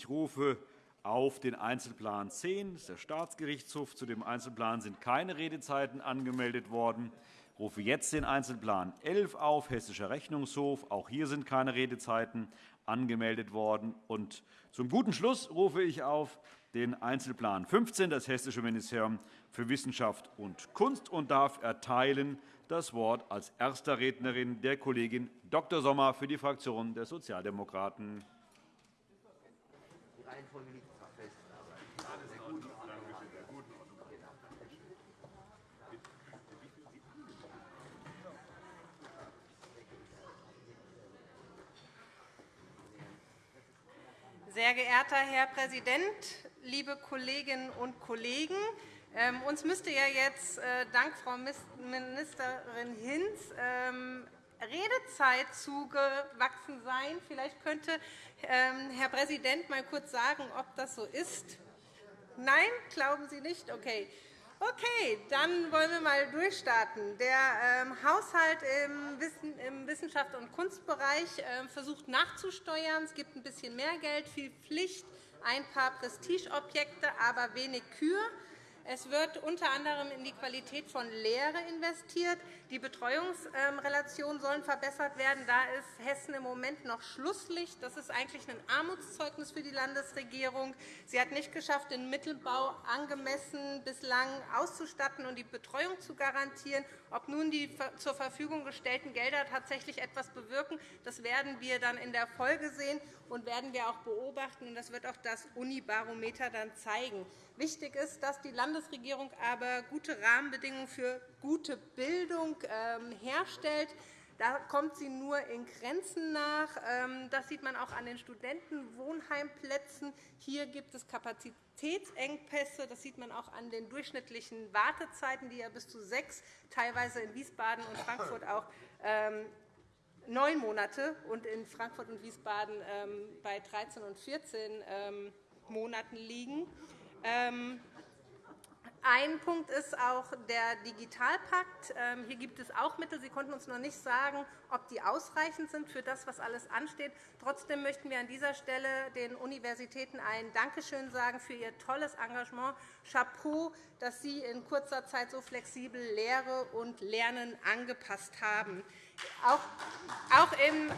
Ich rufe auf den Einzelplan 10. Das ist der Staatsgerichtshof. Zu dem Einzelplan sind keine Redezeiten angemeldet worden. Ich rufe jetzt den Einzelplan 11 auf, Hessischer Rechnungshof. Auch hier sind keine Redezeiten angemeldet worden. Und zum guten Schluss rufe ich auf den Einzelplan 15, das Hessische Ministerium für Wissenschaft und Kunst, und darf erteilen das Wort als erster Rednerin der Kollegin Dr. Sommer für die Fraktion der Sozialdemokraten. Reihenfolge liegt Sehr geehrter Herr Präsident, liebe Kolleginnen und Kollegen! Ähm, uns müsste ja jetzt äh, dank Frau Ministerin Hinz ähm, Redezeit zugewachsen sein. Vielleicht könnte ähm, Herr Präsident mal kurz sagen, ob das so ist. Nein, glauben Sie nicht? Okay. Okay, dann wollen wir einmal durchstarten. Der ähm, Haushalt im, Wissen, im Wissenschafts- und Kunstbereich äh, versucht nachzusteuern. Es gibt ein bisschen mehr Geld, viel Pflicht, ein paar Prestigeobjekte, aber wenig Kür. Es wird unter anderem in die Qualität von Lehre investiert. Die Betreuungsrelationen sollen verbessert werden. Da ist Hessen im Moment noch Schlusslicht. Das ist eigentlich ein Armutszeugnis für die Landesregierung. Sie hat nicht geschafft, den Mittelbau angemessen bislang auszustatten und die Betreuung zu garantieren. Ob nun die zur Verfügung gestellten Gelder tatsächlich etwas bewirken, das werden wir dann in der Folge sehen und werden wir auch beobachten. Das wird auch das Unibarometer dann zeigen. Wichtig ist, dass die Landesregierung aber gute Rahmenbedingungen für gute Bildung ähm, herstellt. Da kommt sie nur in Grenzen nach. Ähm, das sieht man auch an den Studentenwohnheimplätzen. Hier gibt es Kapazitätsengpässe. Das sieht man auch an den durchschnittlichen Wartezeiten, die ja bis zu sechs, teilweise in Wiesbaden und Frankfurt auch ähm, neun Monate und in Frankfurt und Wiesbaden bei 13 und 14 Monaten liegen. Ein Punkt ist auch der Digitalpakt. Ähm, hier gibt es auch Mittel. Sie konnten uns noch nicht sagen, ob die ausreichend sind für das, was alles ansteht. Trotzdem möchten wir an dieser Stelle den Universitäten ein Dankeschön sagen für ihr tolles Engagement. Chapeau, dass Sie in kurzer Zeit so flexibel Lehre und Lernen angepasst haben. Auch im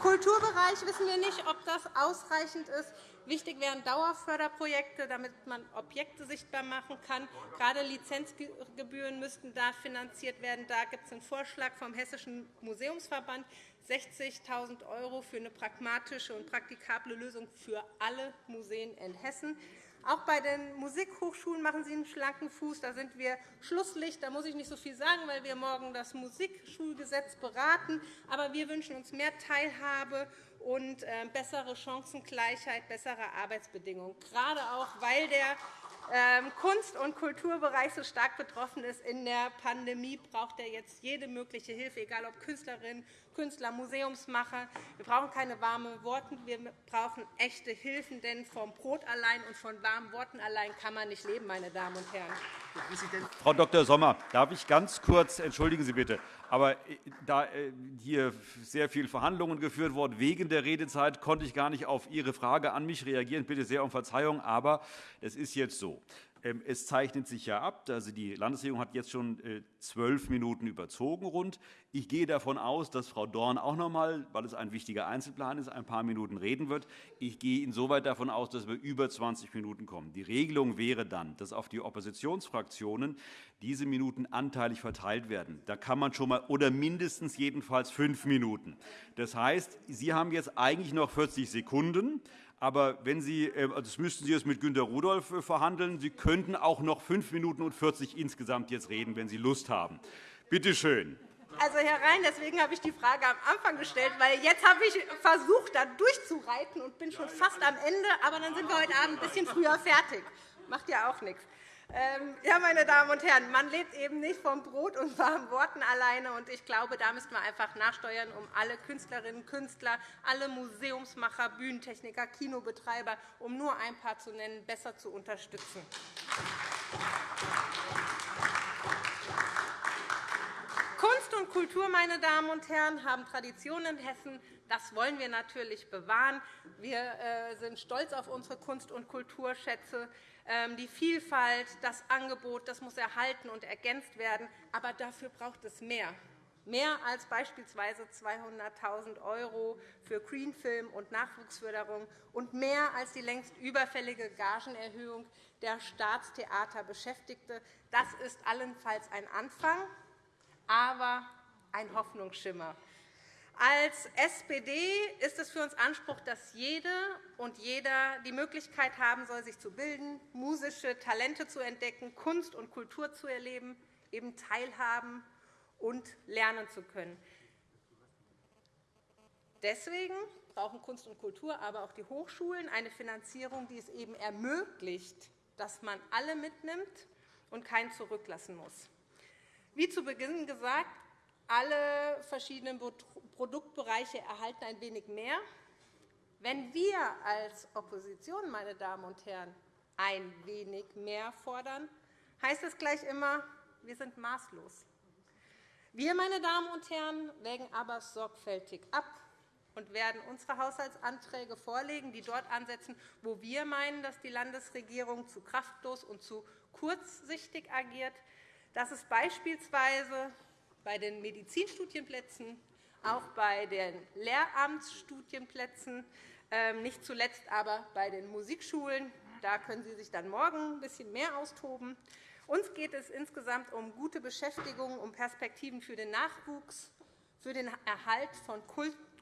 Kulturbereich wissen wir nicht, ob das ausreichend ist. Wichtig wären Dauerförderprojekte, damit man Objekte sichtbar machen kann. Gerade Lizenzgebühren müssten da finanziert werden. Da gibt es einen Vorschlag vom Hessischen Museumsverband, 60.000 € für eine pragmatische und praktikable Lösung für alle Museen in Hessen. Auch bei den Musikhochschulen machen Sie einen schlanken Fuß. Da sind wir Schlusslicht. Da muss ich nicht so viel sagen, weil wir morgen das Musikschulgesetz beraten. Aber wir wünschen uns mehr Teilhabe und äh, bessere Chancengleichheit, bessere Arbeitsbedingungen, gerade auch, weil der Kunst- und Kulturbereich so stark betroffen ist in der Pandemie, braucht er jetzt jede mögliche Hilfe, egal ob Künstlerinnen, Künstler, Museumsmacher. Wir brauchen keine warmen Worte, wir brauchen echte Hilfen, denn vom Brot allein und von warmen Worten allein kann man nicht leben, meine Damen und Herren. Frau Dr. Sommer, darf ich ganz kurz, entschuldigen Sie bitte, aber äh, da äh, hier sehr viele Verhandlungen geführt wurden wegen der Redezeit, konnte ich gar nicht auf Ihre Frage an mich reagieren. Bitte sehr um Verzeihung, aber es ist jetzt so. Ähm, es zeichnet sich ja ab, also die Landesregierung hat jetzt schon äh, zwölf Minuten überzogen. Rund. Ich gehe davon aus, dass Frau Dorn auch noch einmal, weil es ein wichtiger Einzelplan ist, ein paar Minuten reden wird. Ich gehe insoweit davon aus, dass wir über 20 Minuten kommen. Die Regelung wäre dann, dass auf die Oppositionsfraktionen diese Minuten anteilig verteilt werden. Da kann man schon mal oder mindestens jedenfalls fünf Minuten. Das heißt, Sie haben jetzt eigentlich noch 40 Sekunden. Aber wenn Sie, äh, also das müssten Sie jetzt mit Günter Rudolph äh, verhandeln. Sie könnten auch noch 5 Minuten und 40 insgesamt jetzt reden, wenn Sie Lust haben. Bitte schön. Also, Herr Rhein, deswegen habe ich die Frage am Anfang gestellt, weil jetzt habe ich versucht, da durchzureiten und bin schon fast am Ende. Aber dann sind wir heute Abend ein bisschen früher fertig. Macht ja auch nichts. Ähm, ja, meine Damen und Herren, man lebt eben nicht vom Brot und warmen Worten alleine. Und ich glaube, da müssen wir einfach nachsteuern, um alle Künstlerinnen und Künstler, alle Museumsmacher, Bühnentechniker, Kinobetreiber, um nur ein paar zu nennen, besser zu unterstützen. Kunst und Kultur, meine Damen und Herren, haben Traditionen in Hessen. Das wollen wir natürlich bewahren. Wir äh, sind stolz auf unsere Kunst- und Kulturschätze. Ähm, die Vielfalt, das Angebot das muss erhalten und ergänzt werden. Aber dafür braucht es mehr mehr als beispielsweise 200.000 € für Greenfilm und Nachwuchsförderung und mehr als die längst überfällige Gagenerhöhung der Staatstheater Beschäftigte. Das ist allenfalls ein Anfang, aber ein Hoffnungsschimmer. Als SPD ist es für uns Anspruch, dass jede und jeder die Möglichkeit haben soll, sich zu bilden, musische Talente zu entdecken, Kunst und Kultur zu erleben, eben teilhaben und lernen zu können. Deswegen brauchen Kunst und Kultur, aber auch die Hochschulen eine Finanzierung, die es eben ermöglicht, dass man alle mitnimmt und keinen zurücklassen muss. Wie zu Beginn gesagt, alle verschiedenen Produktbereiche erhalten ein wenig mehr. Wenn wir als Opposition, meine Damen und Herren, ein wenig mehr fordern, heißt es gleich immer, wir sind maßlos. Wir, meine Damen und Herren, wägen aber sorgfältig ab und werden unsere Haushaltsanträge vorlegen, die dort ansetzen, wo wir meinen, dass die Landesregierung zu kraftlos und zu kurzsichtig agiert. Das ist beispielsweise bei den Medizinstudienplätzen, auch bei den Lehramtsstudienplätzen, ähm, nicht zuletzt aber bei den Musikschulen. Da können Sie sich dann morgen ein bisschen mehr austoben. Uns geht es insgesamt um gute Beschäftigung, um Perspektiven für den Nachwuchs, für den Erhalt von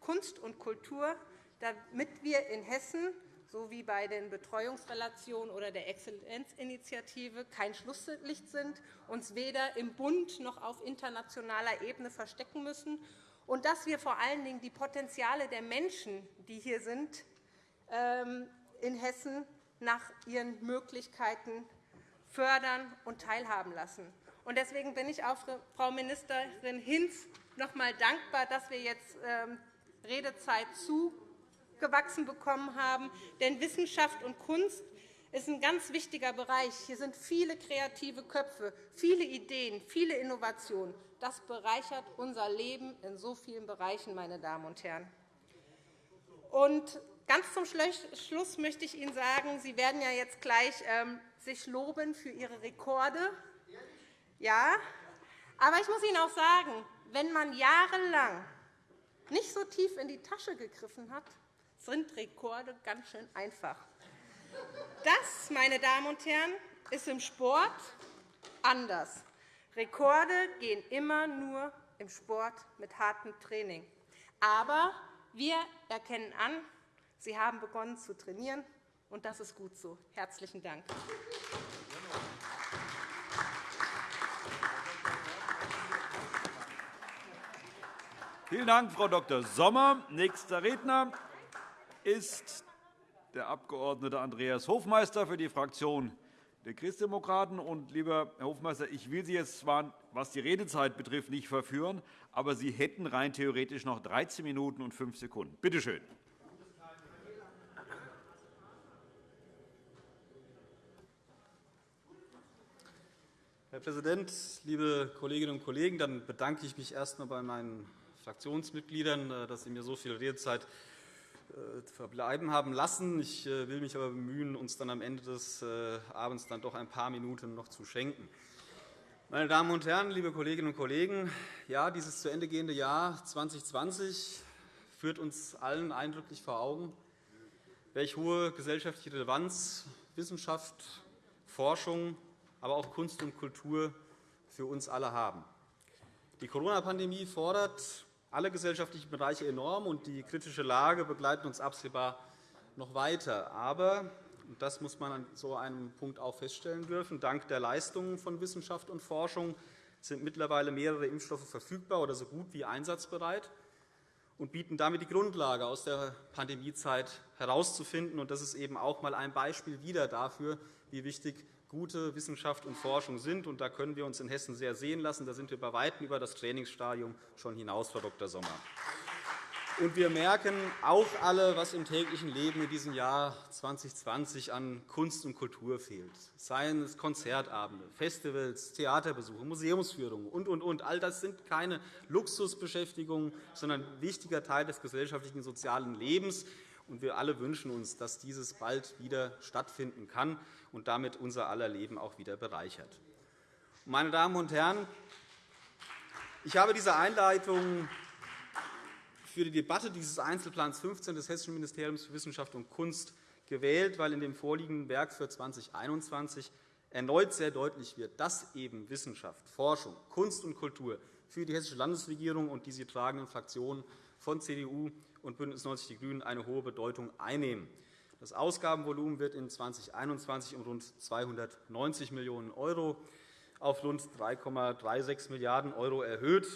Kunst und Kultur, damit wir in Hessen sowie bei den Betreuungsrelationen oder der Exzellenzinitiative kein Schlusslicht sind, uns weder im Bund noch auf internationaler Ebene verstecken müssen und dass wir vor allen Dingen die Potenziale der Menschen, die hier sind, ähm, in Hessen nach ihren Möglichkeiten fördern und teilhaben lassen. Deswegen bin ich auch Frau Ministerin Hinz noch einmal dankbar, dass wir jetzt ähm, Redezeit zugewachsen bekommen haben. Denn Wissenschaft und Kunst ist ein ganz wichtiger Bereich. Hier sind viele kreative Köpfe, viele Ideen, viele Innovationen. Das bereichert unser Leben in so vielen Bereichen, meine Damen und Herren. Und ganz zum Schluss möchte ich Ihnen sagen, Sie werden ja jetzt gleich ähm, sich loben für ihre Rekorde. Ja, aber ich muss Ihnen auch sagen, wenn man jahrelang nicht so tief in die Tasche gegriffen hat, sind Rekorde ganz schön einfach. Das, meine Damen und Herren, ist im Sport anders. Rekorde gehen immer nur im Sport mit hartem Training. Aber wir erkennen an, Sie haben begonnen zu trainieren, und das ist gut so. Herzlichen Dank. Vielen Dank, Frau Dr. Sommer. Nächster Redner ist der Abg. Andreas Hofmeister für die Fraktion der Christdemokraten. Und, lieber Herr Hofmeister, ich will Sie jetzt zwar, was die Redezeit betrifft, nicht verführen, aber Sie hätten rein theoretisch noch 13 Minuten und 5 Sekunden. Bitte schön. Herr Präsident, liebe Kolleginnen und Kollegen! Dann bedanke ich mich erst einmal bei meinen Fraktionsmitgliedern, äh, dass sie mir so viel Redezeit verbleiben haben lassen. Ich äh, will mich aber bemühen, uns dann am Ende des Abends dann doch ein paar Minuten noch zu schenken. Meine Damen und Herren, liebe Kolleginnen und Kollegen! Ja, dieses zu Ende gehende Jahr 2020 führt uns allen eindrücklich vor Augen, welche hohe gesellschaftliche Relevanz Wissenschaft, Forschung aber auch Kunst und Kultur für uns alle haben. Die Corona-Pandemie fordert alle gesellschaftlichen Bereiche enorm, und die kritische Lage begleitet uns absehbar noch weiter. Aber und das muss man an so einem Punkt auch feststellen dürfen. Dank der Leistungen von Wissenschaft und Forschung sind mittlerweile mehrere Impfstoffe verfügbar oder so gut wie einsatzbereit und bieten damit die Grundlage, aus der Pandemiezeit herauszufinden. Das ist eben auch einmal ein Beispiel wieder dafür, wie wichtig gute Wissenschaft und Forschung sind. Und da können wir uns in Hessen sehr sehen lassen. Da sind wir bei Weitem über das Trainingsstadium schon hinaus, Frau Dr. Sommer. Und wir merken auch alle, was im täglichen Leben in diesem Jahr 2020 an Kunst und Kultur fehlt. Seien es Konzertabende, Festivals, Theaterbesuche, Museumsführungen und, und, und. All das sind keine Luxusbeschäftigungen, sondern ein wichtiger Teil des gesellschaftlichen und sozialen Lebens. Und wir alle wünschen uns, dass dieses bald wieder stattfinden kann und damit unser aller Leben auch wieder bereichert. Meine Damen und Herren, ich habe diese Einleitung für die Debatte dieses Einzelplans 15 des Hessischen Ministeriums für Wissenschaft und Kunst gewählt, weil in dem vorliegenden Werk für 2021 erneut sehr deutlich wird, dass eben Wissenschaft, Forschung, Kunst und Kultur für die Hessische Landesregierung und die sie tragenden Fraktionen von CDU und BÜNDNIS 90 die GRÜNEN eine hohe Bedeutung einnehmen. Das Ausgabenvolumen wird in 2021 um rund 290 Millionen € auf rund 3,36 Milliarden € erhöht.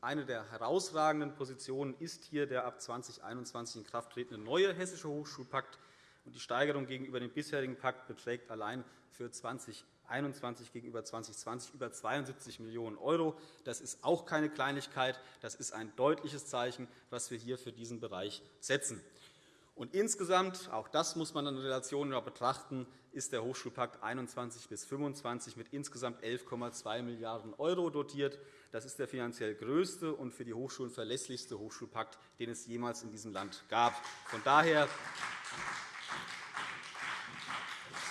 Eine der herausragenden Positionen ist hier der ab 2021 in Kraft tretende neue Hessische Hochschulpakt. Die Steigerung gegenüber dem bisherigen Pakt beträgt allein für 2021 gegenüber 2020 über 72 Millionen €. Das ist auch keine Kleinigkeit. Das ist ein deutliches Zeichen, das wir hier für diesen Bereich setzen. Und insgesamt, auch das muss man in Relation betrachten, ist der Hochschulpakt 21 bis 25 mit insgesamt 11,2 Milliarden € dotiert. Das ist der finanziell größte und für die Hochschulen verlässlichste Hochschulpakt, den es jemals in diesem Land gab. Von daher,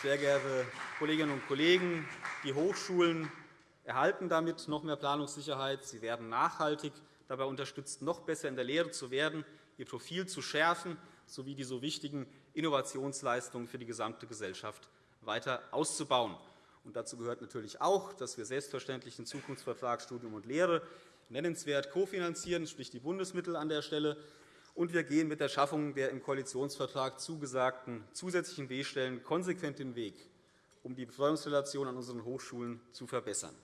sehr geehrte Kolleginnen und Kollegen, die Hochschulen erhalten damit noch mehr Planungssicherheit. Sie werden nachhaltig dabei unterstützt, noch besser in der Lehre zu werden, ihr Profil zu schärfen sowie die so wichtigen Innovationsleistungen für die gesamte Gesellschaft weiter auszubauen. Und dazu gehört natürlich auch, dass wir selbstverständlich den Zukunftsvertrag Studium und Lehre nennenswert kofinanzieren, sprich die Bundesmittel an der Stelle. Und wir gehen mit der Schaffung der im Koalitionsvertrag zugesagten zusätzlichen B-Stellen konsequent den Weg, um die Betreuungsrelation an unseren Hochschulen zu verbessern.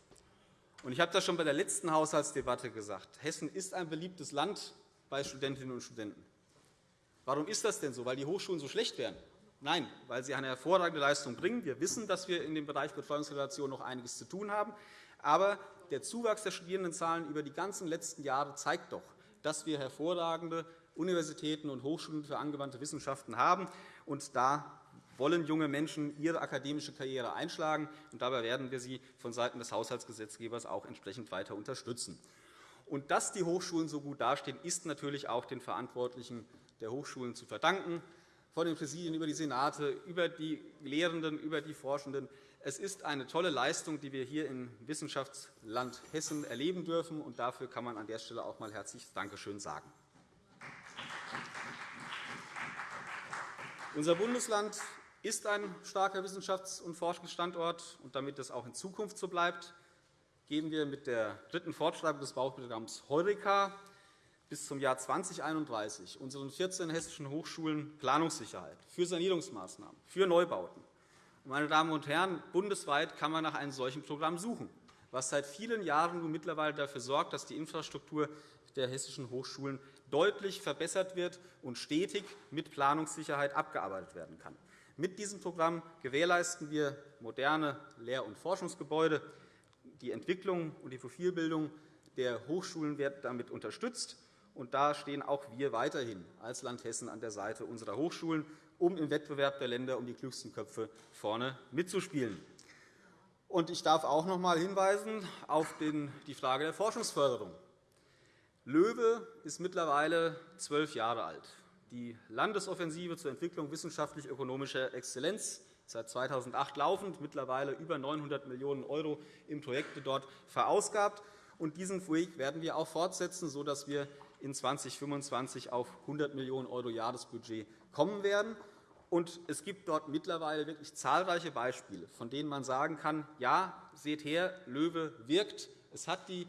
Ich habe das schon bei der letzten Haushaltsdebatte gesagt. Hessen ist ein beliebtes Land bei Studentinnen und Studenten. Warum ist das denn so? Weil die Hochschulen so schlecht wären? Nein, weil sie eine hervorragende Leistung bringen. Wir wissen, dass wir in dem Bereich Betreuungsrelation noch einiges zu tun haben. Aber der Zuwachs der Studierendenzahlen über die ganzen letzten Jahre zeigt doch, dass wir hervorragende Universitäten und Hochschulen für angewandte Wissenschaften haben. Und da wollen junge Menschen ihre akademische Karriere einschlagen. Und dabei werden wir sie vonseiten des Haushaltsgesetzgebers auch entsprechend weiter unterstützen. Und dass die Hochschulen so gut dastehen, ist natürlich auch den Verantwortlichen der Hochschulen zu verdanken, von den Präsidien über die Senate, über die Lehrenden, über die Forschenden. Es ist eine tolle Leistung, die wir hier im Wissenschaftsland Hessen erleben dürfen. und Dafür kann man an der Stelle auch einmal herzliches Dankeschön sagen. Unser Bundesland ist ein starker Wissenschafts- und Forschungsstandort. und Damit das auch in Zukunft so bleibt, geben wir mit der dritten Fortschreibung des Bauprogramms Heureka bis zum Jahr 2031 unseren 14 hessischen Hochschulen Planungssicherheit für Sanierungsmaßnahmen, für Neubauten. Meine Damen und Herren, bundesweit kann man nach einem solchen Programm suchen, was seit vielen Jahren nun mittlerweile dafür sorgt, dass die Infrastruktur der hessischen Hochschulen deutlich verbessert wird und stetig mit Planungssicherheit abgearbeitet werden kann. Mit diesem Programm gewährleisten wir moderne Lehr- und Forschungsgebäude. Die Entwicklung und die Profilbildung der Hochschulen wird damit unterstützt. Und da stehen auch wir weiterhin als Land Hessen an der Seite unserer Hochschulen, um im Wettbewerb der Länder um die klügsten Köpfe vorne mitzuspielen. Und ich darf auch noch einmal hinweisen auf die Frage der Forschungsförderung. LOEWE ist mittlerweile zwölf Jahre alt. Die Landesoffensive zur Entwicklung wissenschaftlich-ökonomischer Exzellenz seit 2008 laufend, mittlerweile über 900 Millionen € in Projekte dort verausgabt. Diesen Weg werden wir auch fortsetzen, sodass wir in 2025 auf 100 Millionen € Jahresbudget kommen werden. Und es gibt dort mittlerweile wirklich zahlreiche Beispiele, von denen man sagen kann, ja, seht her, LOEWE wirkt. Es hat die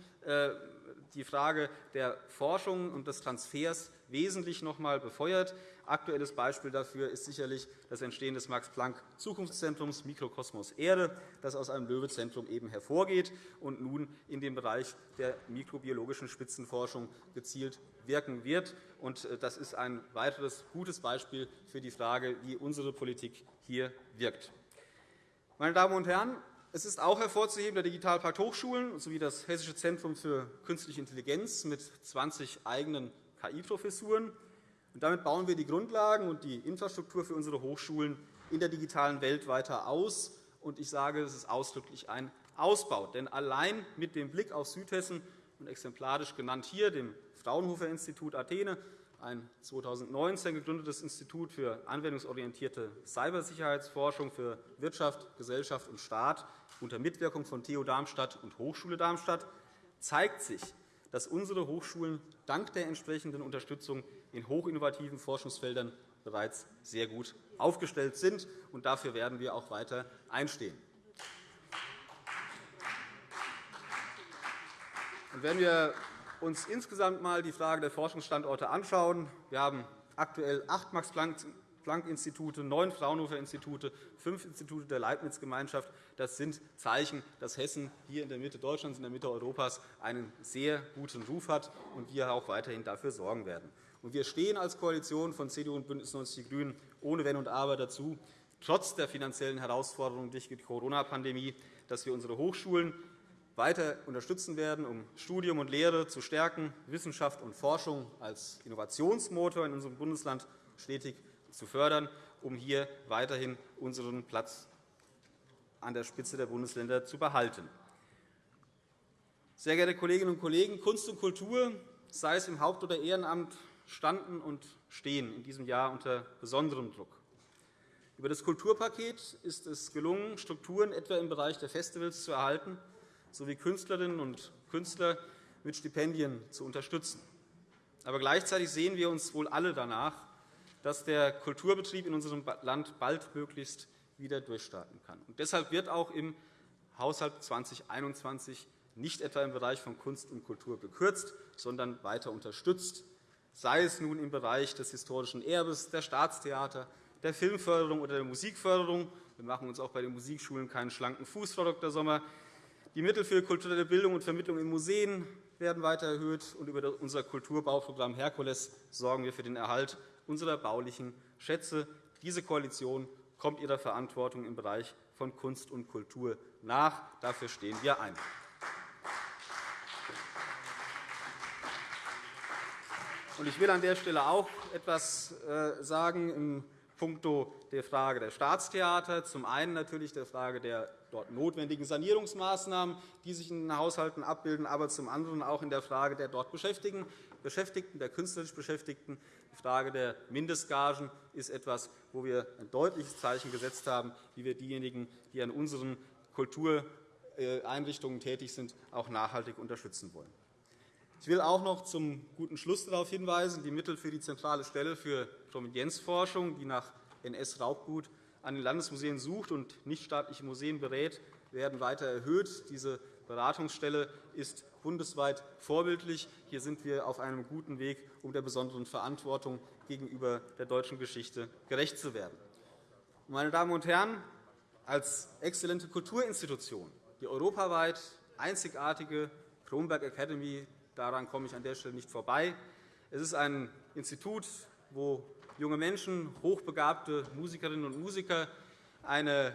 die Frage der Forschung und des Transfers wesentlich noch einmal befeuert. Aktuelles Beispiel dafür ist sicherlich das Entstehen des Max-Planck-Zukunftszentrums Mikrokosmos Erde, das aus einem Löwe-Zentrum eben hervorgeht und nun in dem Bereich der mikrobiologischen Spitzenforschung gezielt wirken wird. Äh, das ist ein weiteres gutes Beispiel für die Frage, wie unsere Politik hier wirkt. Meine Damen und Herren, es ist auch hervorzuheben der Digitalpakt Hochschulen sowie das Hessische Zentrum für Künstliche Intelligenz mit 20 eigenen KI-Professuren. Damit bauen wir die Grundlagen und die Infrastruktur für unsere Hochschulen in der digitalen Welt weiter aus. Ich sage, es ist ausdrücklich ein Ausbau. Denn allein mit dem Blick auf Südhessen und exemplarisch genannt hier dem Fraunhofer-Institut Athene, ein 2019 gegründetes Institut für anwendungsorientierte Cybersicherheitsforschung für Wirtschaft, Gesellschaft und Staat unter Mitwirkung von TU Darmstadt und Hochschule Darmstadt, zeigt sich, dass unsere Hochschulen dank der entsprechenden Unterstützung in hochinnovativen Forschungsfeldern bereits sehr gut aufgestellt sind. und Dafür werden wir auch weiter einstehen. Wenn wir uns insgesamt einmal die Frage der Forschungsstandorte anschauen, wir haben aktuell acht Max-Planck-Institute, neun Fraunhofer-Institute, fünf Institute der Leibniz-Gemeinschaft. Das sind Zeichen, dass Hessen hier in der Mitte Deutschlands, in der Mitte Europas einen sehr guten Ruf hat und wir auch weiterhin dafür sorgen werden. Wir stehen als Koalition von CDU und BÜNDNIS 90 die GRÜNEN ohne Wenn und Aber dazu, trotz der finanziellen Herausforderungen durch die Corona-Pandemie, dass wir unsere Hochschulen weiter unterstützen werden, um Studium und Lehre zu stärken, Wissenschaft und Forschung als Innovationsmotor in unserem Bundesland stetig zu fördern, um hier weiterhin unseren Platz an der Spitze der Bundesländer zu behalten. Sehr geehrte Kolleginnen und Kollegen, Kunst und Kultur, sei es im Haupt- oder Ehrenamt, standen und stehen in diesem Jahr unter besonderem Druck. Über das Kulturpaket ist es gelungen, Strukturen etwa im Bereich der Festivals zu erhalten sowie Künstlerinnen und Künstler mit Stipendien zu unterstützen. Aber gleichzeitig sehen wir uns wohl alle danach, dass der Kulturbetrieb in unserem Land baldmöglichst wieder durchstarten kann. Und deshalb wird auch im Haushalt 2021 nicht etwa im Bereich von Kunst und Kultur gekürzt, sondern weiter unterstützt, sei es nun im Bereich des historischen Erbes, der Staatstheater, der Filmförderung oder der Musikförderung. Wir machen uns auch bei den Musikschulen keinen schlanken Fuß, Frau Dr. Sommer. Die Mittel für kulturelle Bildung und Vermittlung in Museen werden weiter erhöht, und über unser Kulturbauprogramm Herkules sorgen wir für den Erhalt unserer baulichen Schätze. Diese Koalition kommt ihrer Verantwortung im Bereich von Kunst und Kultur nach. Dafür stehen wir ein. Ich will an der Stelle auch etwas äh, sagen puncto der Frage der Staatstheater. Zum einen natürlich der Frage der dort notwendigen Sanierungsmaßnahmen, die sich in den Haushalten abbilden, aber zum anderen auch in der Frage der dort Beschäftigten, der künstlerisch Beschäftigten. Die Frage der Mindestgagen ist etwas, wo wir ein deutliches Zeichen gesetzt haben, wie wir diejenigen, die an unseren Kultureinrichtungen tätig sind, auch nachhaltig unterstützen wollen. Ich will auch noch zum guten Schluss darauf hinweisen, die Mittel für die zentrale Stelle für Provenienzforschung, die nach NS-Raubgut an den Landesmuseen sucht und nichtstaatliche Museen berät, werden weiter erhöht. Diese Beratungsstelle ist bundesweit vorbildlich. Hier sind wir auf einem guten Weg, um der besonderen Verantwortung gegenüber der deutschen Geschichte gerecht zu werden. Meine Damen und Herren, als exzellente Kulturinstitution, die europaweit einzigartige Kronberg Academy Daran komme ich an der Stelle nicht vorbei. Es ist ein Institut, wo junge Menschen, hochbegabte Musikerinnen und Musiker eine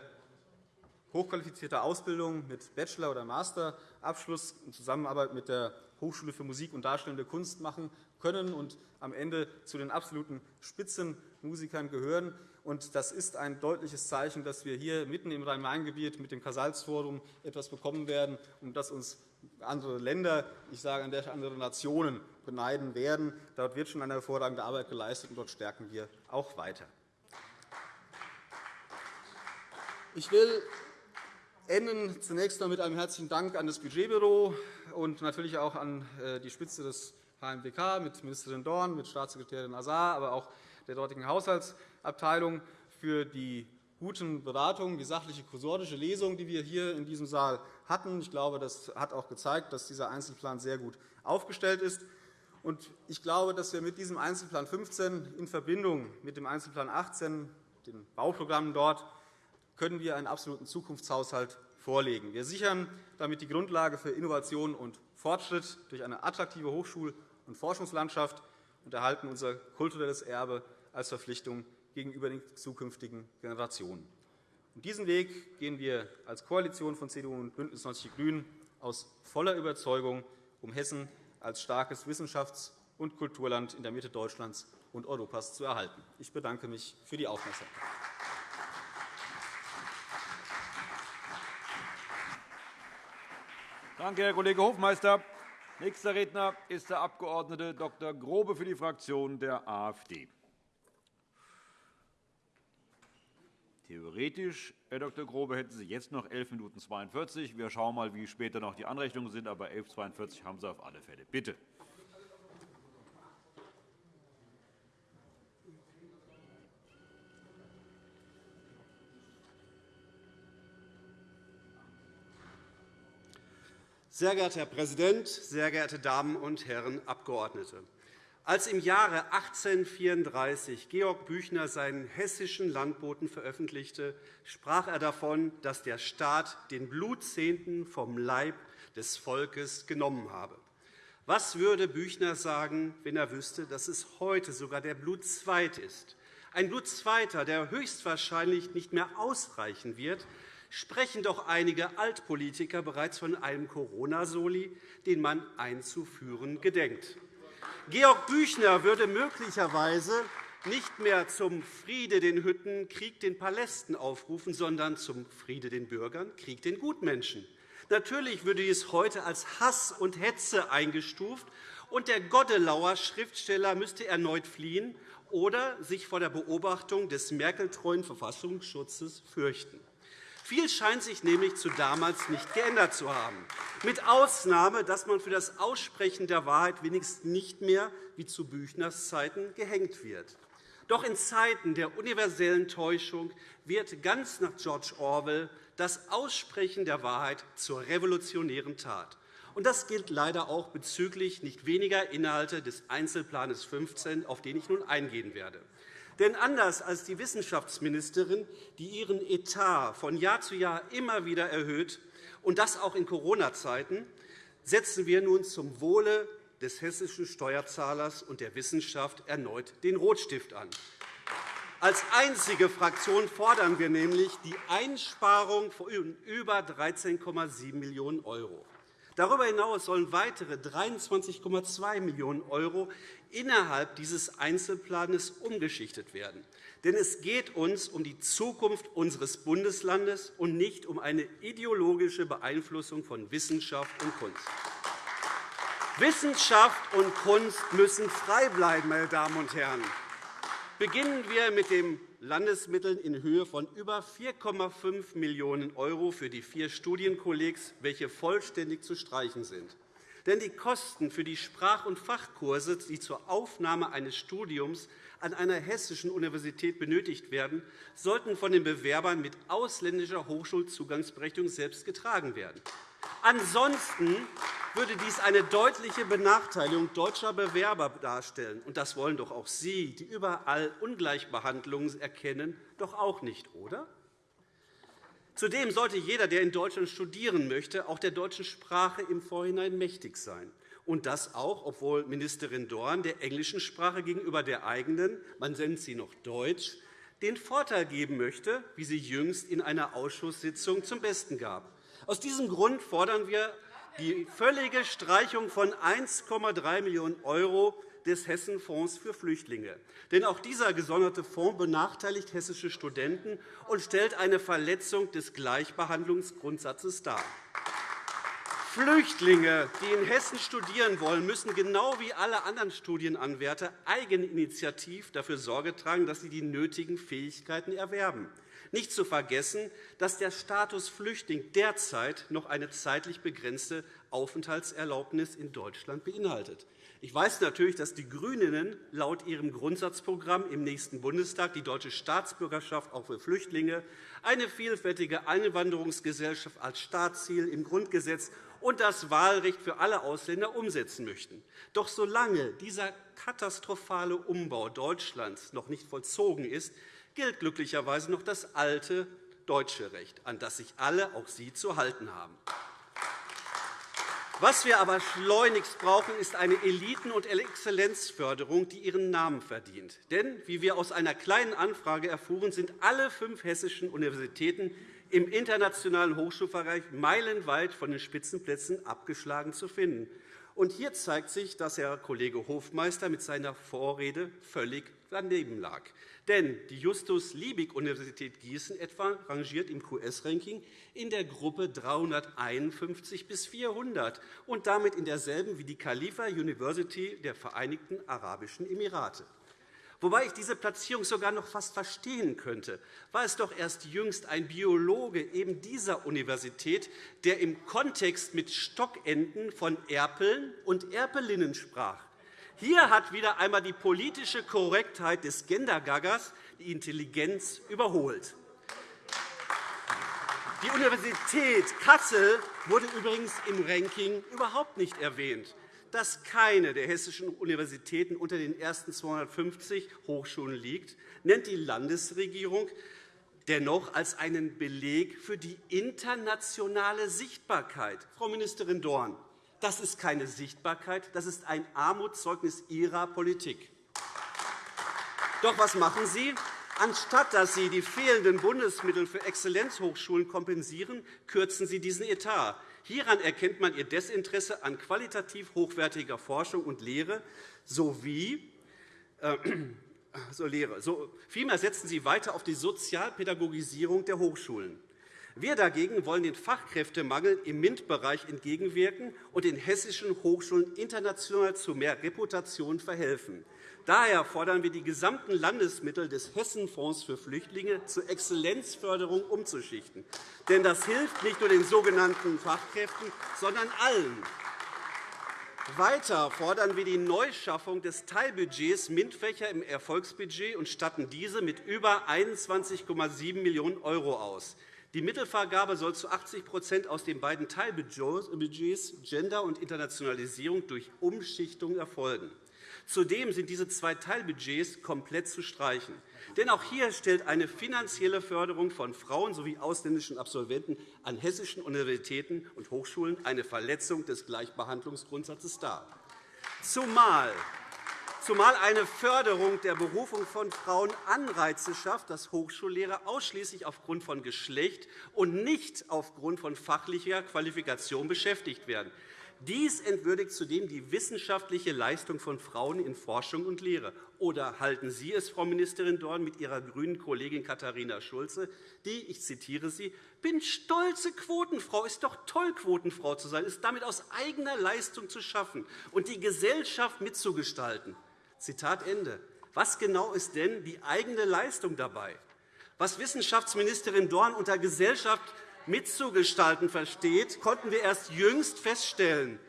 hochqualifizierte Ausbildung mit Bachelor- oder Masterabschluss in Zusammenarbeit mit der Hochschule für Musik und Darstellende Kunst machen können und am Ende zu den absoluten Spitzenmusikern gehören. Das ist ein deutliches Zeichen, dass wir hier mitten im Rhein-Main-Gebiet mit dem Casalsforum etwas bekommen werden, um das uns andere Länder, ich sage an der andere Nationen beneiden werden. Dort wird schon eine hervorragende Arbeit geleistet, und dort stärken wir auch weiter. Ich will enden zunächst einmal mit einem herzlichen Dank an das Budgetbüro und natürlich auch an äh, die Spitze des HMWK mit Ministerin Dorn, mit Staatssekretärin Azar, aber auch der dortigen Haushaltsabteilung für die guten Beratungen, die sachliche kursorische Lesung, die wir hier in diesem Saal hatten. Ich glaube, das hat auch gezeigt, dass dieser Einzelplan sehr gut aufgestellt ist. Ich glaube, dass wir mit diesem Einzelplan 15 in Verbindung mit dem Einzelplan 18, den Bauprogrammen dort, können wir einen absoluten Zukunftshaushalt vorlegen. Wir sichern damit die Grundlage für Innovation und Fortschritt durch eine attraktive Hochschul- und Forschungslandschaft und erhalten unser kulturelles Erbe als Verpflichtung gegenüber den zukünftigen Generationen. diesen Weg gehen wir als Koalition von CDU und BÜNDNIS 90 die GRÜNEN aus voller Überzeugung, um Hessen als starkes Wissenschafts- und Kulturland in der Mitte Deutschlands und Europas zu erhalten. Ich bedanke mich für die Aufmerksamkeit. Danke, Herr Kollege Hofmeister. Nächster Redner ist der Abg. Dr. Grobe für die Fraktion der AfD. Theoretisch, Herr Dr. Grobe, hätten Sie jetzt noch 11 Minuten 42. Wir schauen mal, wie später noch die Anrechnungen sind, aber 11.42 haben Sie auf alle Fälle. Bitte. Sehr geehrter Herr Präsident, sehr geehrte Damen und Herren Abgeordnete! Als im Jahre 1834 Georg Büchner seinen hessischen Landboten veröffentlichte, sprach er davon, dass der Staat den Blutzehnten vom Leib des Volkes genommen habe. Was würde Büchner sagen, wenn er wüsste, dass es heute sogar der Blutzweit ist? Ein Blutzweiter, der höchstwahrscheinlich nicht mehr ausreichen wird, sprechen doch einige Altpolitiker bereits von einem Corona-Soli, den man einzuführen gedenkt. Georg Büchner würde möglicherweise nicht mehr zum Friede den Hütten, Krieg den Palästen aufrufen, sondern zum Friede den Bürgern, Krieg den Gutmenschen. Natürlich würde dies heute als Hass und Hetze eingestuft, und der Goddelauer Schriftsteller müsste erneut fliehen oder sich vor der Beobachtung des merkeltreuen Verfassungsschutzes fürchten. Viel scheint sich nämlich zu damals nicht geändert zu haben, mit Ausnahme, dass man für das Aussprechen der Wahrheit wenigstens nicht mehr wie zu Büchners Zeiten gehängt wird. Doch in Zeiten der universellen Täuschung wird ganz nach George Orwell das Aussprechen der Wahrheit zur revolutionären Tat. Das gilt leider auch bezüglich nicht weniger Inhalte des Einzelplans 15, auf den ich nun eingehen werde. Denn anders als die Wissenschaftsministerin, die ihren Etat von Jahr zu Jahr immer wieder erhöht, und das auch in Corona-Zeiten, setzen wir nun zum Wohle des hessischen Steuerzahlers und der Wissenschaft erneut den Rotstift an. Als einzige Fraktion fordern wir nämlich die Einsparung von über 13,7 Millionen €. Darüber hinaus sollen weitere 23,2 Millionen € innerhalb dieses Einzelplans umgeschichtet werden. Denn es geht uns um die Zukunft unseres Bundeslandes und nicht um eine ideologische Beeinflussung von Wissenschaft und Kunst. Wissenschaft und Kunst müssen frei bleiben, meine Damen und Herren. Beginnen wir mit den Landesmitteln in Höhe von über 4,5 Millionen € für die vier Studienkollegs, welche vollständig zu streichen sind. Denn die Kosten für die Sprach- und Fachkurse, die zur Aufnahme eines Studiums an einer hessischen Universität benötigt werden, sollten von den Bewerbern mit ausländischer Hochschulzugangsberechtigung selbst getragen werden. Ansonsten würde dies eine deutliche Benachteiligung deutscher Bewerber darstellen. Und das wollen doch auch Sie, die überall Ungleichbehandlungen erkennen, doch auch nicht, oder? Zudem sollte jeder, der in Deutschland studieren möchte, auch der deutschen Sprache im Vorhinein mächtig sein. Und das auch, obwohl Ministerin Dorn der englischen Sprache gegenüber der eigenen, man nennt sie noch Deutsch, den Vorteil geben möchte, wie sie jüngst in einer Ausschusssitzung zum Besten gab. Aus diesem Grund fordern wir die völlige Streichung von 1,3 Millionen € des Hessenfonds für Flüchtlinge. Denn auch dieser gesonderte Fonds benachteiligt hessische Studenten und stellt eine Verletzung des Gleichbehandlungsgrundsatzes dar. Flüchtlinge, die in Hessen studieren wollen, müssen genau wie alle anderen Studienanwärter eigeninitiativ dafür Sorge tragen, dass sie die nötigen Fähigkeiten erwerben. Nicht zu vergessen, dass der Status Flüchtling derzeit noch eine zeitlich begrenzte Aufenthaltserlaubnis in Deutschland beinhaltet. Ich weiß natürlich, dass die GRÜNEN laut ihrem Grundsatzprogramm im nächsten Bundestag die deutsche Staatsbürgerschaft auch für Flüchtlinge, eine vielfältige Einwanderungsgesellschaft als Staatsziel im Grundgesetz und das Wahlrecht für alle Ausländer umsetzen möchten. Doch solange dieser katastrophale Umbau Deutschlands noch nicht vollzogen ist, gilt glücklicherweise noch das alte deutsche Recht, an das sich alle, auch Sie, zu halten haben. Was wir aber schleunigst brauchen, ist eine Eliten- und Exzellenzförderung, die ihren Namen verdient. Denn, wie wir aus einer kleinen Anfrage erfuhren, sind alle fünf hessischen Universitäten im internationalen Hochschulbereich meilenweit von den Spitzenplätzen abgeschlagen zu finden. Und hier zeigt sich, dass Herr Kollege Hofmeister mit seiner Vorrede völlig daneben lag. Denn die Justus-Liebig-Universität Gießen etwa rangiert im QS-Ranking in der Gruppe 351 bis 400 und damit in derselben wie die Khalifa University der Vereinigten Arabischen Emirate. Wobei ich diese Platzierung sogar noch fast verstehen könnte, war es doch erst jüngst ein Biologe eben dieser Universität, der im Kontext mit Stockenten von Erpeln und Erpelinnen sprach. Hier hat wieder einmal die politische Korrektheit des Gendergaggers die Intelligenz überholt. Die Universität Kassel wurde übrigens im Ranking überhaupt nicht erwähnt dass keine der hessischen Universitäten unter den ersten 250 Hochschulen liegt, nennt die Landesregierung dennoch als einen Beleg für die internationale Sichtbarkeit. Frau Ministerin Dorn, das ist keine Sichtbarkeit, das ist ein Armutszeugnis Ihrer Politik. Doch was machen Sie? Anstatt dass Sie die fehlenden Bundesmittel für Exzellenzhochschulen kompensieren, kürzen Sie diesen Etat. Hieran erkennt man Ihr Desinteresse an qualitativ hochwertiger Forschung und Lehre sowie äh, so Lehre. So, vielmehr setzen Sie weiter auf die Sozialpädagogisierung der Hochschulen. Wir dagegen wollen den Fachkräftemangel im MINT-Bereich entgegenwirken und den hessischen Hochschulen international zu mehr Reputation verhelfen. Daher fordern wir, die gesamten Landesmittel des Hessenfonds für Flüchtlinge zur Exzellenzförderung umzuschichten. Denn das hilft nicht nur den sogenannten Fachkräften, sondern allen. Weiter fordern wir die Neuschaffung des Teilbudgets MINT-Fächer im Erfolgsbudget und statten diese mit über 21,7 Millionen € aus. Die Mittelvergabe soll zu 80% aus den beiden Teilbudgets Gender und Internationalisierung durch Umschichtung erfolgen. Zudem sind diese zwei Teilbudgets komplett zu streichen. Denn auch hier stellt eine finanzielle Förderung von Frauen sowie ausländischen Absolventen an hessischen Universitäten und Hochschulen eine Verletzung des Gleichbehandlungsgrundsatzes dar. Zumal zumal eine Förderung der Berufung von Frauen Anreize schafft, dass Hochschullehrer ausschließlich aufgrund von Geschlecht und nicht aufgrund von fachlicher Qualifikation beschäftigt werden. Dies entwürdigt zudem die wissenschaftliche Leistung von Frauen in Forschung und Lehre. Oder halten Sie es, Frau Ministerin Dorn, mit Ihrer grünen Kollegin Katharina Schulze, die, ich zitiere Sie, bin stolze Quotenfrau, ist doch toll, Quotenfrau zu sein, ist damit aus eigener Leistung zu schaffen und die Gesellschaft mitzugestalten. Zitat Ende. Was genau ist denn die eigene Leistung dabei? Was Wissenschaftsministerin Dorn unter Gesellschaft mitzugestalten versteht, konnten wir erst jüngst feststellen.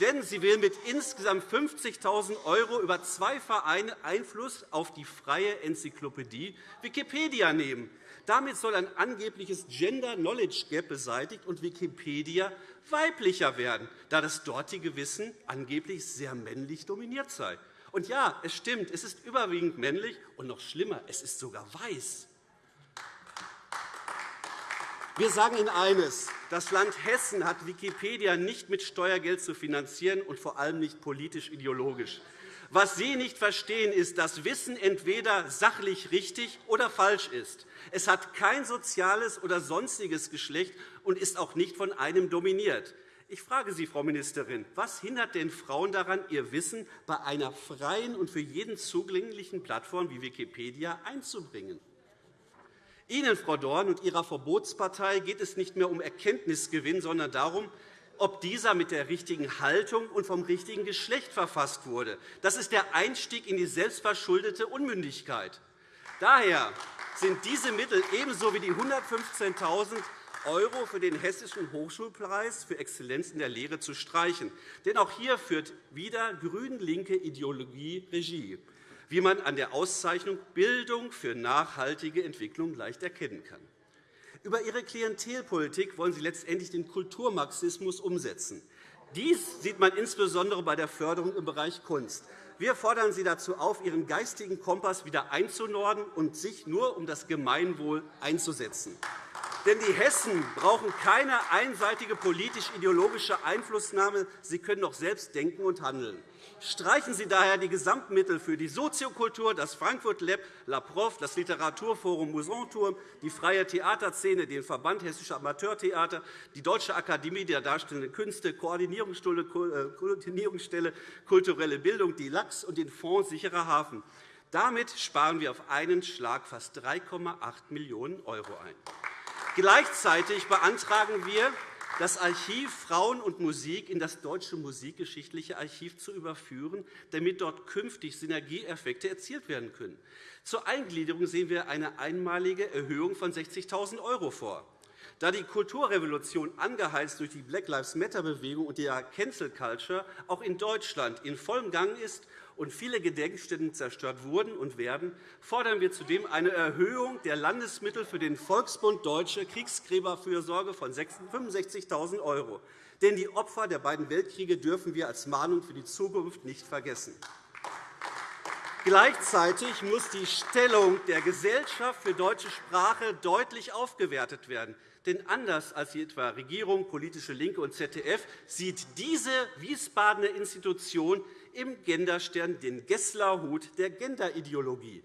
Denn sie will mit insgesamt 50.000 € über zwei Vereine Einfluss auf die freie Enzyklopädie Wikipedia nehmen. Damit soll ein angebliches Gender-Knowledge-Gap beseitigt und Wikipedia weiblicher werden, da das dortige Wissen angeblich sehr männlich dominiert sei. Und ja, es stimmt, es ist überwiegend männlich, und noch schlimmer, es ist sogar weiß. Wir sagen Ihnen eines. Das Land Hessen hat Wikipedia nicht mit Steuergeld zu finanzieren und vor allem nicht politisch-ideologisch. Was Sie nicht verstehen, ist, dass Wissen entweder sachlich richtig oder falsch ist. Es hat kein soziales oder sonstiges Geschlecht und ist auch nicht von einem dominiert. Ich frage Sie, Frau Ministerin, was hindert denn Frauen daran, ihr Wissen bei einer freien und für jeden zugänglichen Plattform wie Wikipedia einzubringen? Ihnen, Frau Dorn, und Ihrer Verbotspartei geht es nicht mehr um Erkenntnisgewinn, sondern darum, ob dieser mit der richtigen Haltung und vom richtigen Geschlecht verfasst wurde. Das ist der Einstieg in die selbstverschuldete Unmündigkeit. Daher sind diese Mittel ebenso wie die 115.000 € für den Hessischen Hochschulpreis für Exzellenz in der Lehre zu streichen. Denn auch hier führt wieder grün-linke Ideologie Regie wie man an der Auszeichnung Bildung für nachhaltige Entwicklung leicht erkennen kann. Über Ihre Klientelpolitik wollen Sie letztendlich den Kulturmarxismus umsetzen. Dies sieht man insbesondere bei der Förderung im Bereich Kunst. Wir fordern Sie dazu auf, Ihren geistigen Kompass wieder einzunorden und sich nur um das Gemeinwohl einzusetzen. Denn die Hessen brauchen keine einseitige politisch-ideologische Einflussnahme. Sie können doch selbst denken und handeln. Streichen Sie daher die Gesamtmittel für die Soziokultur, das Frankfurt Lab, La Prof, das Literaturforum Musanturm, die freie Theaterszene, den Verband Hessischer Amateurtheater, die Deutsche Akademie der Darstellenden Künste, Koordinierungsstelle äh, Kulturelle Bildung, die LAX und den Fonds Sicherer Hafen. Damit sparen wir auf einen Schlag fast 3,8 Millionen € ein. Gleichzeitig beantragen wir, das Archiv Frauen und Musik in das Deutsche Musikgeschichtliche Archiv zu überführen, damit dort künftig Synergieeffekte erzielt werden können. Zur Eingliederung sehen wir eine einmalige Erhöhung von 60.000 € vor. Da die Kulturrevolution, angeheizt durch die Black Lives Matter-Bewegung und die Cancel Culture, auch in Deutschland in vollem Gang ist und viele Gedenkstätten zerstört wurden und werden, fordern wir zudem eine Erhöhung der Landesmittel für den Volksbund Deutsche Kriegsgräberfürsorge von 65.000 €. Denn die Opfer der beiden Weltkriege dürfen wir als Mahnung für die Zukunft nicht vergessen. Gleichzeitig muss die Stellung der Gesellschaft für deutsche Sprache deutlich aufgewertet werden. Denn anders als etwa Regierung, politische Linke und ZDF sieht diese Wiesbadener Institution im Genderstern den Gesslerhut der Genderideologie.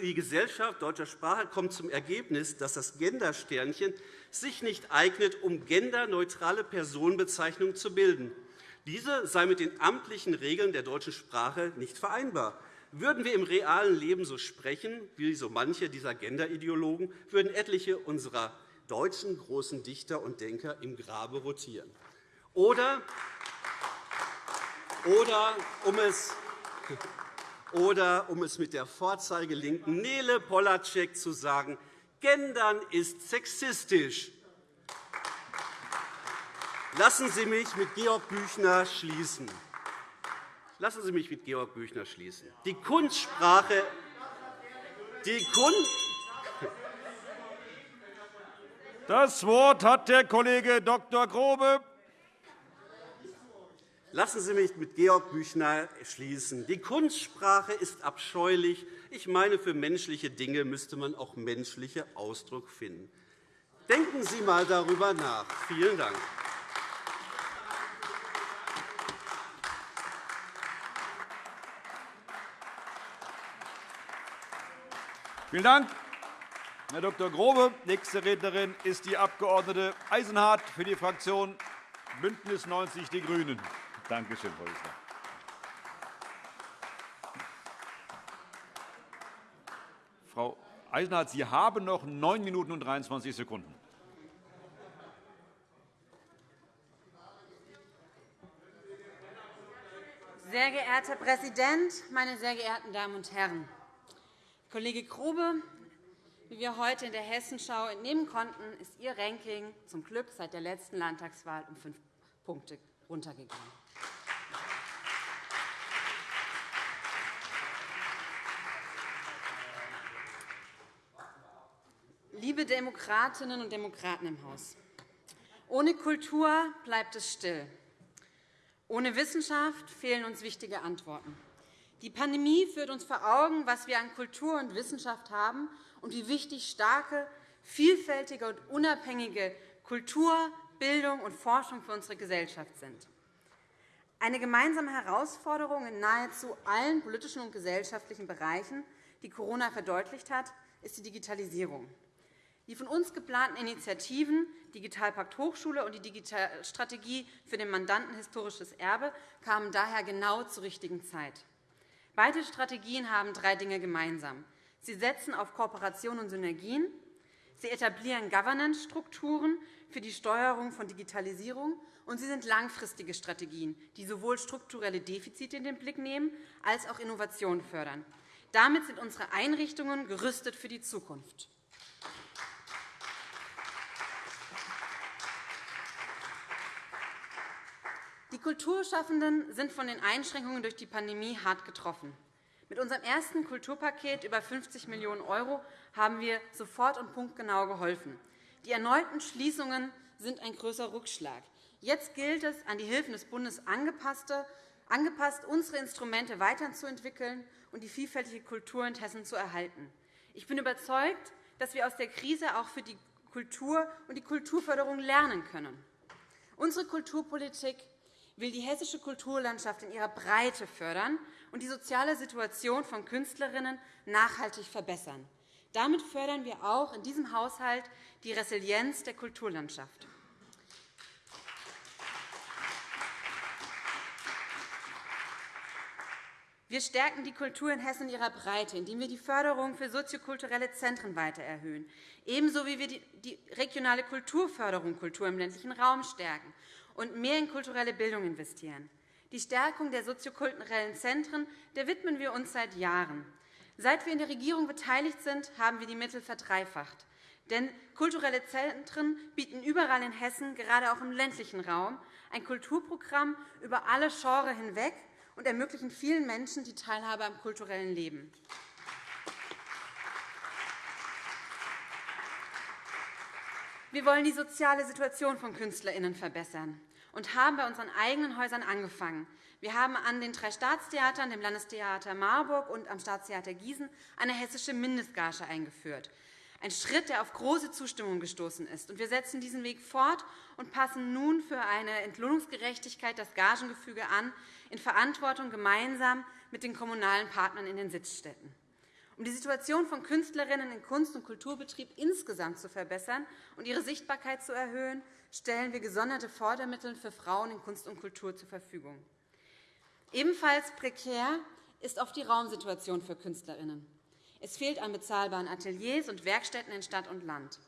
Die Gesellschaft deutscher Sprache kommt zum Ergebnis, dass das Gendersternchen sich nicht eignet, um genderneutrale Personenbezeichnungen zu bilden. Diese sei mit den amtlichen Regeln der deutschen Sprache nicht vereinbar. Würden wir im realen Leben so sprechen wie so manche dieser Genderideologen, würden etliche unserer deutschen großen Dichter und Denker im Grabe rotieren. Oder oder um es oder, um es mit der Vorzeigelinken Nele Polacek zu sagen, Gendern ist sexistisch. Lassen Sie mich mit Georg Büchner schließen. Lassen Sie mich mit Georg Büchner schließen. Die Kunstsprache, die Kunst das Wort hat der Kollege Dr. Grobe. Lassen Sie mich mit Georg Büchner schließen. Die Kunstsprache ist abscheulich. Ich meine, für menschliche Dinge müsste man auch menschliche Ausdruck finden. Denken Sie einmal darüber nach. Vielen Dank. Vielen Dank, Herr Dr. Grobe. Nächste Rednerin ist die Abg. Eisenhardt für die Fraktion BÜNDNIS 90 die GRÜNEN. Danke schön, Frau Wissler. Frau Eisenhardt, Sie haben noch 9 Minuten und 23 Sekunden. Sehr geehrter Herr Präsident, meine sehr geehrten Damen und Herren! Kollege Grube, wie wir heute in der Hessenschau entnehmen konnten, ist Ihr Ranking zum Glück seit der letzten Landtagswahl um fünf Punkte runtergegangen. Liebe Demokratinnen und Demokraten im Haus, ohne Kultur bleibt es still. Ohne Wissenschaft fehlen uns wichtige Antworten. Die Pandemie führt uns vor Augen, was wir an Kultur und Wissenschaft haben und wie wichtig starke, vielfältige und unabhängige Kultur, Bildung und Forschung für unsere Gesellschaft sind. Eine gemeinsame Herausforderung in nahezu allen politischen und gesellschaftlichen Bereichen, die Corona verdeutlicht hat, ist die Digitalisierung. Die von uns geplanten Initiativen Digitalpakt Hochschule und die Digitalstrategie für den Mandanten Historisches Erbe kamen daher genau zur richtigen Zeit. Beide Strategien haben drei Dinge gemeinsam. Sie setzen auf Kooperation und Synergien, sie etablieren Governance-Strukturen für die Steuerung von Digitalisierung, und sie sind langfristige Strategien, die sowohl strukturelle Defizite in den Blick nehmen als auch Innovationen fördern. Damit sind unsere Einrichtungen gerüstet für die Zukunft. Die Kulturschaffenden sind von den Einschränkungen durch die Pandemie hart getroffen. Mit unserem ersten Kulturpaket über 50 Millionen € haben wir sofort und punktgenau geholfen. Die erneuten Schließungen sind ein größerer Rückschlag. Jetzt gilt es, an die Hilfen des Bundes angepasst, unsere Instrumente weiterzuentwickeln und die vielfältige Kultur in Hessen zu erhalten. Ich bin überzeugt, dass wir aus der Krise auch für die Kultur und die Kulturförderung lernen können. Unsere Kulturpolitik will die hessische Kulturlandschaft in ihrer Breite fördern und die soziale Situation von Künstlerinnen nachhaltig verbessern. Damit fördern wir auch in diesem Haushalt die Resilienz der Kulturlandschaft. Wir stärken die Kultur in Hessen in ihrer Breite, indem wir die Förderung für soziokulturelle Zentren weiter erhöhen, ebenso wie wir die regionale Kulturförderung Kultur im ländlichen Raum stärken und mehr in kulturelle Bildung investieren. Die Stärkung der soziokulturellen Zentren der widmen wir uns seit Jahren. Seit wir in der Regierung beteiligt sind, haben wir die Mittel verdreifacht. Denn kulturelle Zentren bieten überall in Hessen, gerade auch im ländlichen Raum, ein Kulturprogramm über alle Genres hinweg und ermöglichen vielen Menschen die Teilhabe am kulturellen Leben. Wir wollen die soziale Situation von KünstlerInnen verbessern und haben bei unseren eigenen Häusern angefangen. Wir haben an den drei Staatstheatern, dem Landestheater Marburg und am Staatstheater Gießen, eine hessische Mindestgage eingeführt. Ein Schritt, der auf große Zustimmung gestoßen ist. Wir setzen diesen Weg fort und passen nun für eine Entlohnungsgerechtigkeit das Gagengefüge an, in Verantwortung gemeinsam mit den kommunalen Partnern in den Sitzstätten. Um die Situation von Künstlerinnen im Kunst- und Kulturbetrieb insgesamt zu verbessern und ihre Sichtbarkeit zu erhöhen, stellen wir gesonderte Fördermittel für Frauen in Kunst und Kultur zur Verfügung. Ebenfalls prekär ist oft die Raumsituation für Künstlerinnen. Es fehlt an bezahlbaren Ateliers und Werkstätten in Stadt und Land.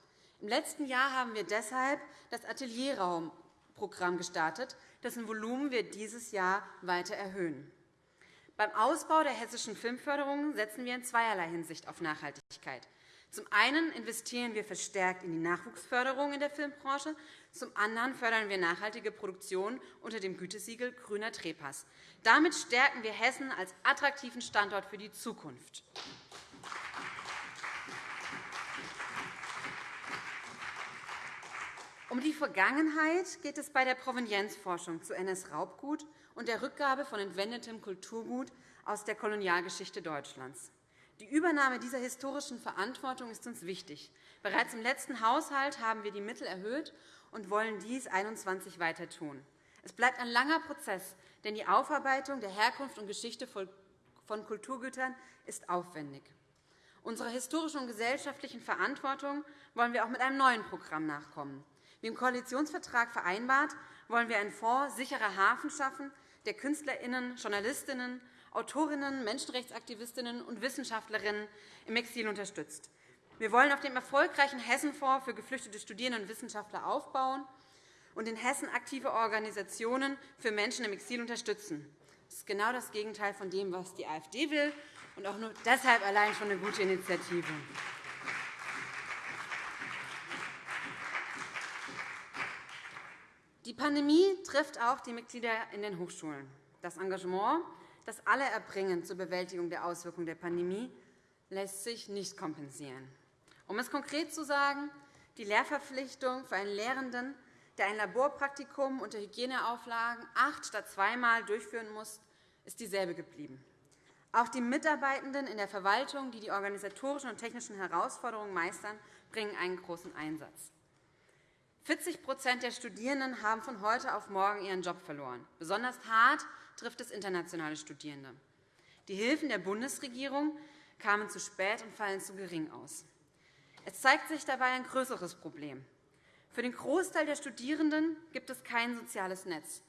Im letzten Jahr haben wir deshalb das Atelierraumprogramm gestartet, dessen Volumen wir dieses Jahr weiter erhöhen. Beim Ausbau der hessischen Filmförderung setzen wir in zweierlei Hinsicht auf Nachhaltigkeit. Zum einen investieren wir verstärkt in die Nachwuchsförderung in der Filmbranche, zum anderen fördern wir nachhaltige Produktion unter dem Gütesiegel Grüner Trepass. Damit stärken wir Hessen als attraktiven Standort für die Zukunft. Um die Vergangenheit geht es bei der Provenienzforschung zu NS-Raubgut und der Rückgabe von entwendetem Kulturgut aus der Kolonialgeschichte Deutschlands. Die Übernahme dieser historischen Verantwortung ist uns wichtig. Bereits im letzten Haushalt haben wir die Mittel erhöht und wollen dies 2021 weiter tun. Es bleibt ein langer Prozess, denn die Aufarbeitung der Herkunft und Geschichte von Kulturgütern ist aufwendig. Unserer historischen und gesellschaftlichen Verantwortung wollen wir auch mit einem neuen Programm nachkommen. Wie im Koalitionsvertrag vereinbart, wollen wir einen Fonds sicherer Hafen schaffen, der KünstlerInnen, JournalistInnen, Autorinnen, Menschenrechtsaktivistinnen und Wissenschaftlerinnen im Exil unterstützt. Wir wollen auf dem erfolgreichen Hessenfonds für geflüchtete Studierende und Wissenschaftler aufbauen und in Hessen aktive Organisationen für Menschen im Exil unterstützen. Das ist genau das Gegenteil von dem, was die AfD will, und auch nur deshalb allein schon eine gute Initiative. Die Pandemie trifft auch die Mitglieder in den Hochschulen. Das Engagement, das alle erbringen zur Bewältigung der Auswirkungen der Pandemie, lässt sich nicht kompensieren. Um es konkret zu sagen, die Lehrverpflichtung für einen Lehrenden, der ein Laborpraktikum unter Hygieneauflagen acht statt zweimal durchführen muss, ist dieselbe geblieben. Auch die Mitarbeitenden in der Verwaltung, die die organisatorischen und technischen Herausforderungen meistern, bringen einen großen Einsatz. 40% der Studierenden haben von heute auf morgen ihren Job verloren. Besonders hart trifft es internationale Studierende. Die Hilfen der Bundesregierung kamen zu spät und fallen zu gering aus. Es zeigt sich dabei ein größeres Problem. Für den Großteil der Studierenden gibt es kein soziales Netz.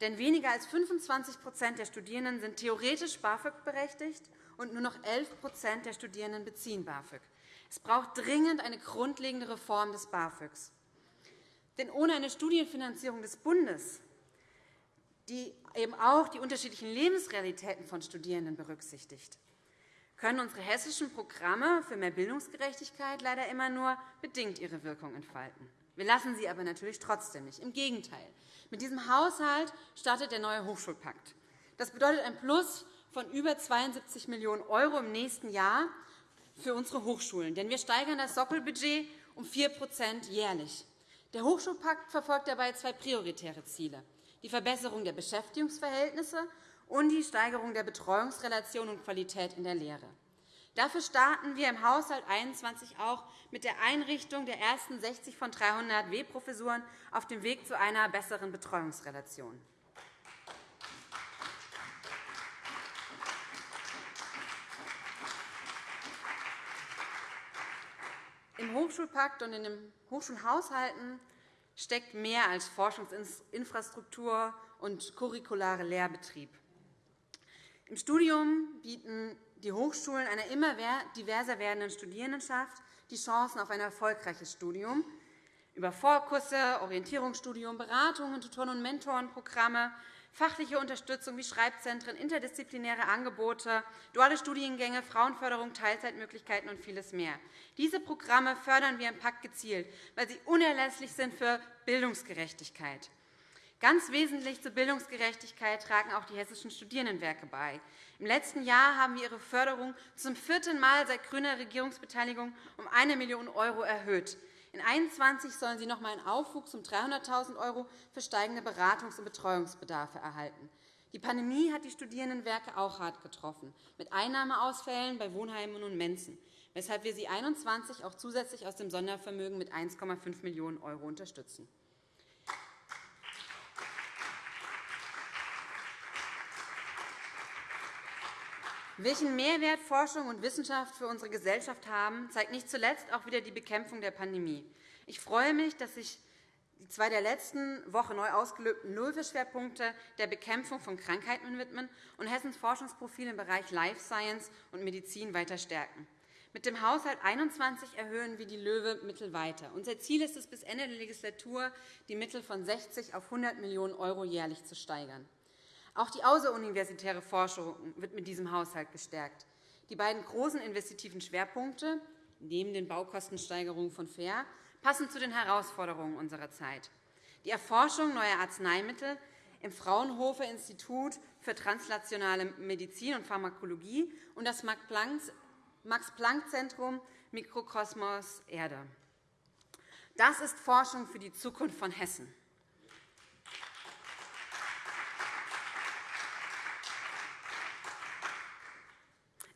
Denn weniger als 25% der Studierenden sind theoretisch BAföG berechtigt und nur noch 11% der Studierenden beziehen BAföG. Es braucht dringend eine grundlegende Reform des BAföGs. Denn ohne eine Studienfinanzierung des Bundes, die eben auch die unterschiedlichen Lebensrealitäten von Studierenden berücksichtigt, können unsere hessischen Programme für mehr Bildungsgerechtigkeit leider immer nur bedingt ihre Wirkung entfalten. Wir lassen sie aber natürlich trotzdem nicht. Im Gegenteil. Mit diesem Haushalt startet der neue Hochschulpakt. Das bedeutet ein Plus von über 72 Millionen € im nächsten Jahr für unsere Hochschulen. Denn wir steigern das Sockelbudget um 4% jährlich. Der Hochschulpakt verfolgt dabei zwei prioritäre Ziele, die Verbesserung der Beschäftigungsverhältnisse und die Steigerung der Betreuungsrelation und Qualität in der Lehre. Dafür starten wir im Haushalt 21 auch mit der Einrichtung der ersten 60 von 300 W-Professuren auf dem Weg zu einer besseren Betreuungsrelation. Im Hochschulpakt und in den Hochschulhaushalten steckt mehr als Forschungsinfrastruktur und curriculare Lehrbetrieb. Im Studium bieten die Hochschulen einer immer diverser werdenden Studierendenschaft die Chancen auf ein erfolgreiches Studium über Vorkurse, Orientierungsstudium, Beratungen, Tutoren- und Mentorenprogramme, fachliche Unterstützung wie Schreibzentren, interdisziplinäre Angebote, duale Studiengänge, Frauenförderung, Teilzeitmöglichkeiten und vieles mehr. Diese Programme fördern wir im Pakt gezielt, weil sie unerlässlich sind für Bildungsgerechtigkeit. Ganz wesentlich zur Bildungsgerechtigkeit tragen auch die hessischen Studierendenwerke bei. Im letzten Jahr haben wir ihre Förderung zum vierten Mal seit grüner Regierungsbeteiligung um 1 Million € erhöht. In 2021 sollen sie noch einmal einen Aufwuchs um 300.000 € für steigende Beratungs- und Betreuungsbedarfe erhalten. Die Pandemie hat die Studierendenwerke auch hart getroffen, mit Einnahmeausfällen bei Wohnheimen und Mensen, weshalb wir sie 2021 auch zusätzlich aus dem Sondervermögen mit 1,5 Millionen € unterstützen. Welchen Mehrwert Forschung und Wissenschaft für unsere Gesellschaft haben, zeigt nicht zuletzt auch wieder die Bekämpfung der Pandemie. Ich freue mich, dass sich die zwei der letzten Woche neu ausgelöbten Löwe-Schwerpunkte der Bekämpfung von Krankheiten widmen und Hessens Forschungsprofil im Bereich Life Science und Medizin weiter stärken. Mit dem Haushalt 21 erhöhen wir die Löwe-Mittel weiter. Unser Ziel ist es, bis Ende der Legislatur die Mittel von 60 auf 100 Millionen € jährlich zu steigern. Auch die außeruniversitäre Forschung wird mit diesem Haushalt gestärkt. Die beiden großen investitiven Schwerpunkte neben den Baukostensteigerungen von FAIR passen zu den Herausforderungen unserer Zeit. Die Erforschung neuer Arzneimittel im Fraunhofer Institut für translationale Medizin und Pharmakologie und das Max-Planck-Zentrum Mikrokosmos Erde. Das ist Forschung für die Zukunft von Hessen.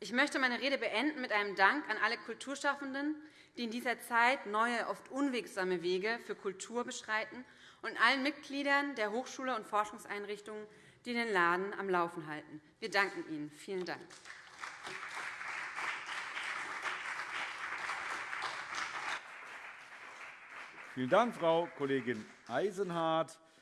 Ich möchte meine Rede beenden mit einem Dank an alle Kulturschaffenden, die in dieser Zeit neue, oft unwegsame Wege für Kultur beschreiten, und allen Mitgliedern der Hochschule und Forschungseinrichtungen, die den Laden am Laufen halten. Wir danken Ihnen. Vielen Dank. Vielen Dank, Frau Kollegin Eisenhardt.